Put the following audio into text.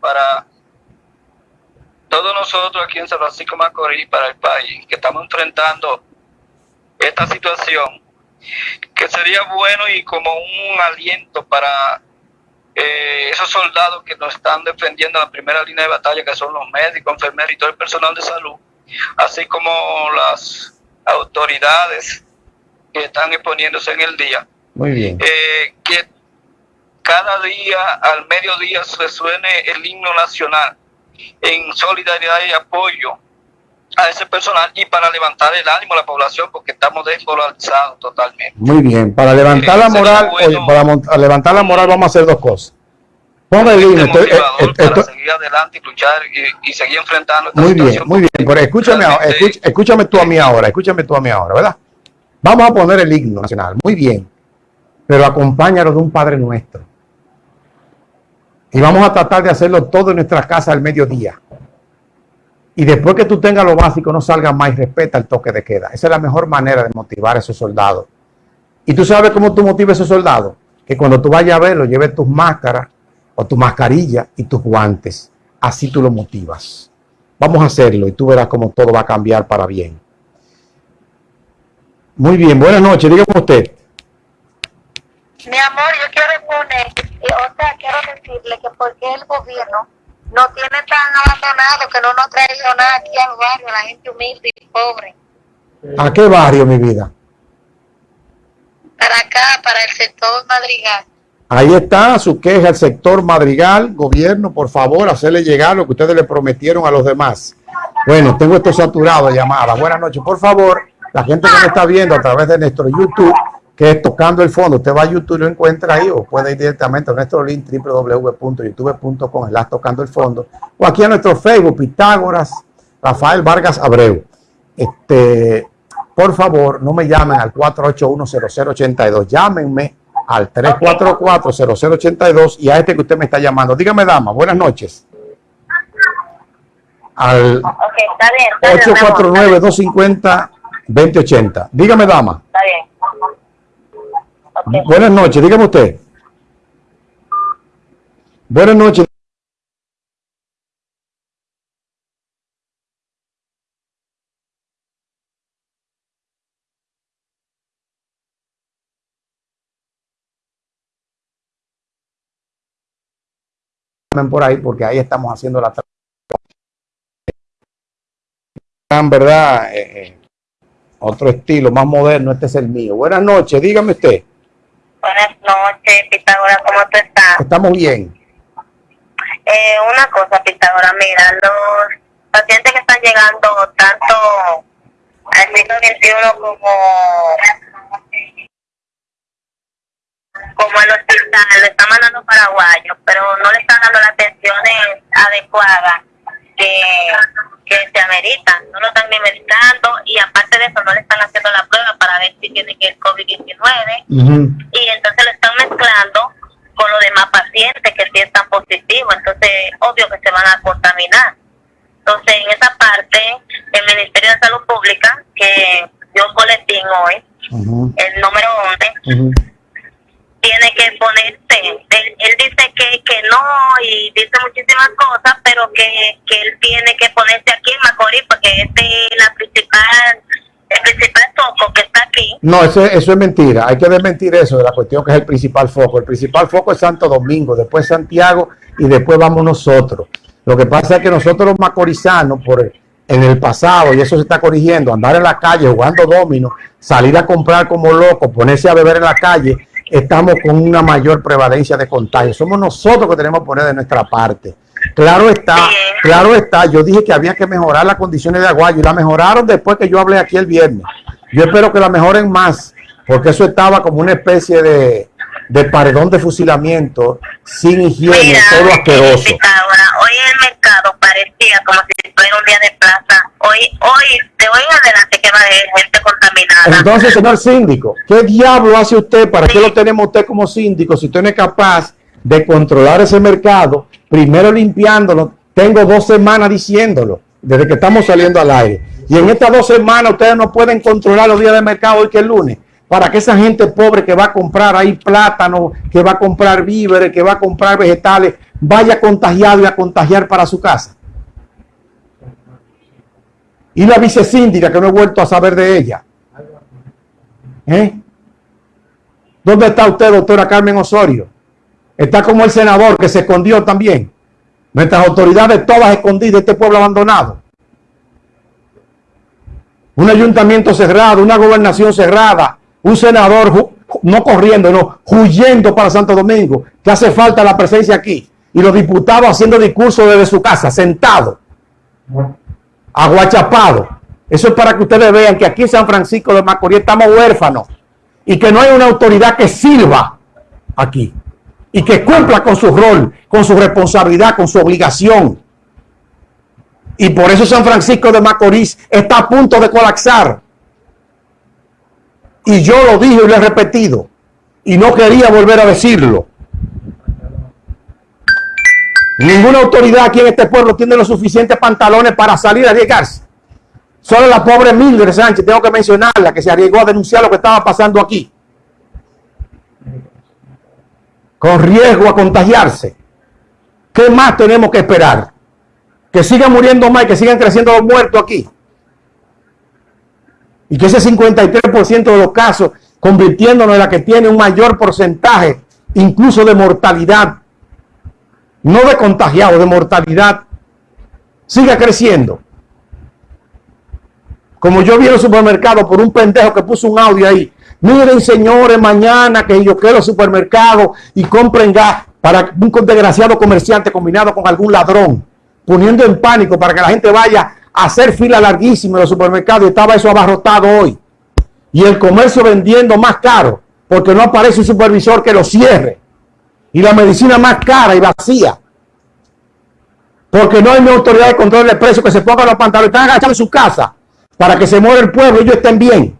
para todos nosotros aquí en San Francisco Macorís, para el país, que estamos enfrentando esta situación, que sería bueno y como un aliento para eh, esos soldados que nos están defendiendo en la primera línea de batalla, que son los médicos, enfermeros y todo el personal de salud, así como las autoridades que están exponiéndose en el día. Muy bien. Eh, que cada día, al mediodía, se suene el himno nacional en solidaridad y apoyo a ese personal y para levantar el ánimo a la población porque estamos desmoralizados totalmente. Muy bien, para levantar Eh, la sería moral, bueno- oye, para levantar la moral vamos a hacer dos cosas. Ponga el himno, estoy- eh, eh, para seguir adelante y luchar y, y seguir enfrentando esta muy bien, muy bien, pero escúchame, escuch- escúchame tú a mí ahora, escúchame tú a mí ahora, ¿verdad? Vamos a poner el himno nacional, muy bien, pero acompáñalo de un Padre Nuestro. Y vamos a tratar de hacerlo todo en nuestra casa al mediodía. Y después que tú tengas lo básico, no salgas más y respeta el toque de queda. Esa es la mejor manera de motivar a esos soldados. Y tú sabes cómo tú motivas a esos soldados. Que cuando tú vayas a verlo, lleves tus máscaras o tu mascarilla y tus guantes. Así tú lo motivas. Vamos a hacerlo y tú verás cómo todo va a cambiar para bien. Muy bien, buenas noches, dígame usted. Mi amor, yo quiero poner, eh, o sea, quiero decirle que porque el gobierno no tiene tan abandonado que no nos ha traído nada aquí al barrio, la gente humilde y pobre. ¿A qué barrio, mi vida? Para acá, para el sector Madrigal. Ahí está su queja al sector Madrigal, gobierno, por favor, hacerle llegar lo que ustedes le prometieron a los demás. Bueno, tengo esto saturado de llamadas. Buenas noches, por favor, la gente que me está viendo a través de nuestro YouTube, que es Tocando el Fondo, usted va a YouTube y lo encuentra ahí, o puede ir directamente a nuestro link www.youtube.com, las Tocando el Fondo, o aquí a nuestro Facebook, Pitágoras, Rafael Vargas Abreu. Este, por favor, no me llamen al 481-0082, llámenme al 344-0082 y a este que usted me está llamando. Dígame, dama, buenas noches. Al Ok, está bien. Está bien, mi amor, 849-250-2080. Dígame, dama. Está bien. Buenas noches, dígame usted. Buenas noches. por ahí porque ahí estamos haciendo la en verdad eh, eh, otro estilo más moderno este es el mío buenas noches dígame usted Buenas noches, Pitágoras, ¿cómo tú estás? estamos bien Eh, una cosa, Pitágoras, mira, los pacientes que están llegando tanto al siglo XXI como, como al hospital, lo están mandando paraguayos, pero no le están dando las atenciones adecuadas que, que se ameritan. No lo están ni medicando y aparte de eso no le están haciendo la prueba para ver si tiene el COVID-19 Ujú. y entonces lo están mezclando demás pacientes que sí están positivos, entonces obvio que se van a contaminar. Entonces en esa parte el Ministerio de Salud Pública que dio un boletín hoy, el número 11, Ujú. tiene que ponerse, él, él dice que, que no y dice muchísimas cosas, pero que, que él tiene que ponerse No, eso, eso es mentira. Hay que desmentir eso de la cuestión que es el principal foco. El principal foco es Santo Domingo, después Santiago y después vamos nosotros. Lo que pasa es que nosotros los macorizanos, por en el pasado, y eso se está corrigiendo, andar en la calle jugando domino, salir a comprar como locos, ponerse a beber en la calle, estamos con una mayor prevalencia de contagio. Somos nosotros que tenemos que poner de nuestra parte. Claro está, claro está. Yo dije que había que mejorar las condiciones de Aguayo y la mejoraron después que yo hablé aquí el viernes. Yo espero que la mejoren más, porque eso estaba como una especie de, de paredón de fusilamiento, sin higiene, Mira, todo asqueroso. Pitágoras, hoy el mercado parecía como si fuera un día de plaza. Hoy, hoy, de hoy en adelante que va a haber gente contaminada. Entonces, señor síndico, ¿qué diablo hace usted? ¿Para qué lo tenemos usted como síndico si usted no es capaz de controlar ese mercado? Primero limpiándolo. Tengo dos semanas diciéndolo, desde que estamos saliendo al aire. Y en estas dos semanas ustedes no pueden controlar los días de mercado hoy que es lunes. Para que esa gente pobre que va a comprar ahí plátano, que va a comprar víveres, que va a comprar vegetales, vaya contagiado y a contagiar para su casa. Y la vicesíndica que no he vuelto a saber de ella. ¿Eh? ¿Dónde está usted, doctora Carmen Osorio? Está como el senador que se escondió también. Nuestras autoridades todas escondidas, este pueblo abandonado. Un ayuntamiento cerrado, una gobernación cerrada, un senador no corriendo, no, huyendo para Santo Domingo, que hace falta la presencia aquí. Y los diputados haciendo discursos desde su casa, sentados, aguachapados. Eso es para que ustedes vean que aquí en San Francisco de Macorís estamos huérfanos y que no hay una autoridad que sirva aquí y que cumpla con su rol, con su responsabilidad, con su obligación. Y por eso San Francisco de Macorís está a punto de colapsar. Y yo lo dije y lo he repetido. Y no quería volver a decirlo. Ninguna autoridad aquí en este pueblo tiene los suficientes pantalones para salir a arriesgarse. Solo la pobre Mildred Sánchez, tengo que mencionarla, que se arriesgó a denunciar lo que estaba pasando aquí. Con riesgo a contagiarse. ¿Qué más tenemos que esperar? Que sigan muriendo más que sigan creciendo los muertos aquí. Y que ese 53% de los casos, convirtiéndonos en la que tiene un mayor porcentaje, incluso de mortalidad, no de contagiado, de mortalidad, siga creciendo. Como yo vi en el supermercado por un pendejo que puso un audio ahí. Miren, señores, mañana que yo quiero supermercado y compren gas para un desgraciado comerciante combinado con algún ladrón, poniendo en pánico para que la gente vaya a hacer fila larguísima en los supermercados. Y estaba eso abarrotado hoy. Y el comercio vendiendo más caro porque no aparece un supervisor que lo cierre. Y la medicina más cara y vacía. Porque no hay una autoridad de control de precios que se ponga los pantalones, están agachados en su casa para que se muera el pueblo y ellos estén bien.